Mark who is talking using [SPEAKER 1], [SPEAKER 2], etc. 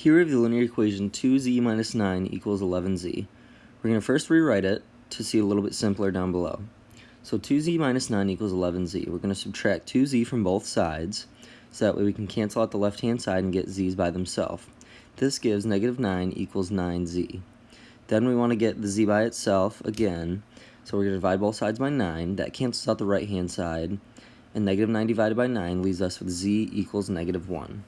[SPEAKER 1] Here we have the linear equation 2z minus 9 equals 11z. We're going to first rewrite it to see a little bit simpler down below. So 2z minus 9 equals 11z. We're going to subtract 2z from both sides, so that way we can cancel out the left-hand side and get z's by themselves. This gives negative 9 equals 9z. Then we want to get the z by itself again, so we're going to divide both sides by 9. That cancels out the right-hand side, and negative 9 divided by 9 leaves us with z equals negative 1.